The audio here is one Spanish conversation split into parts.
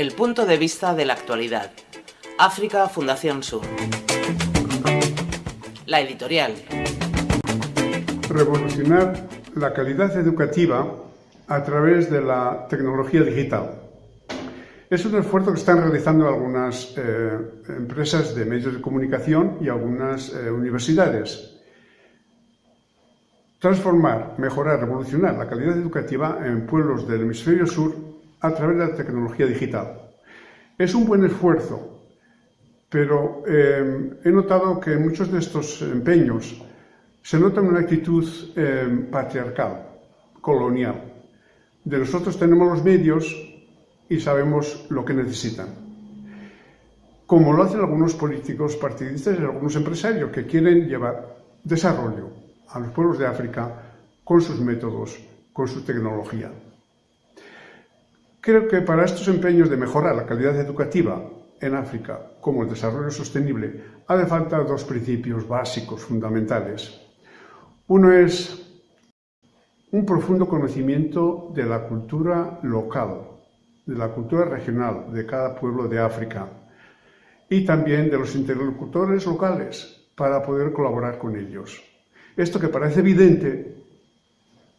El punto de vista de la actualidad. África Fundación Sur. La editorial. Revolucionar la calidad educativa a través de la tecnología digital. Es un esfuerzo que están realizando algunas eh, empresas de medios de comunicación y algunas eh, universidades. Transformar, mejorar, revolucionar la calidad educativa en pueblos del hemisferio sur a través de la tecnología digital. Es un buen esfuerzo, pero eh, he notado que en muchos de estos empeños se nota una actitud patriarcal, colonial. De nosotros tenemos los medios y sabemos lo que necesitan. Como lo hacen algunos políticos partidistas y algunos empresarios que quieren llevar desarrollo a los pueblos de África con sus métodos, con su tecnología. Creo que para estos empeños de mejorar la calidad educativa en África, como el desarrollo sostenible, hace falta dos principios básicos, fundamentales. Uno es un profundo conocimiento de la cultura local, de la cultura regional de cada pueblo de África y también de los interlocutores locales para poder colaborar con ellos. Esto que parece evidente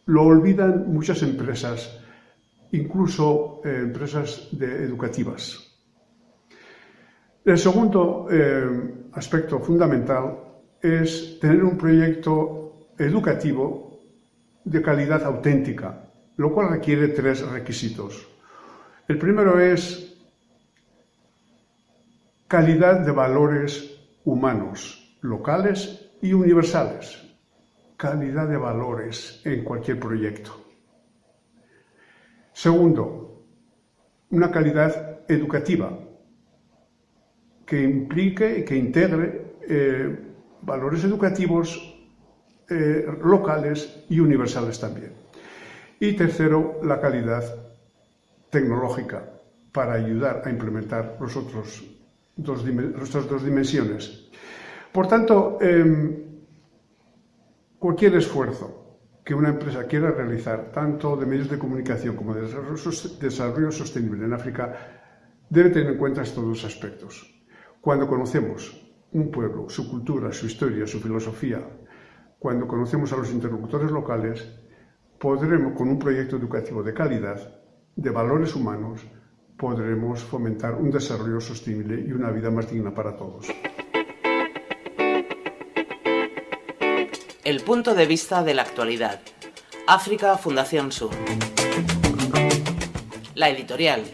lo olvidan muchas empresas, incluso eh, empresas educativas. El segundo eh, aspecto fundamental es tener un proyecto educativo de calidad auténtica, lo cual requiere tres requisitos. El primero es calidad de valores humanos, locales y universales. Calidad de valores en cualquier proyecto. Segundo, una calidad educativa que implique y que integre eh, valores educativos eh, locales y universales también. Y tercero, la calidad tecnológica para ayudar a implementar los otros dos, nuestras dos dimensiones. Por tanto, em, cualquier esfuerzo que una empresa quiera realizar, tanto de medios de comunicación como de desarrollo sostenible en África, debe tener en cuenta estos dos aspectos. Cuando conocemos un pueblo, su cultura, su historia, su filosofía, cuando conocemos a los interlocutores locales, podremos, con un proyecto educativo de calidad, de valores humanos, podremos fomentar un desarrollo sostenible y una vida más digna para todos. El punto de vista de la actualidad. África Fundación Sur. La editorial.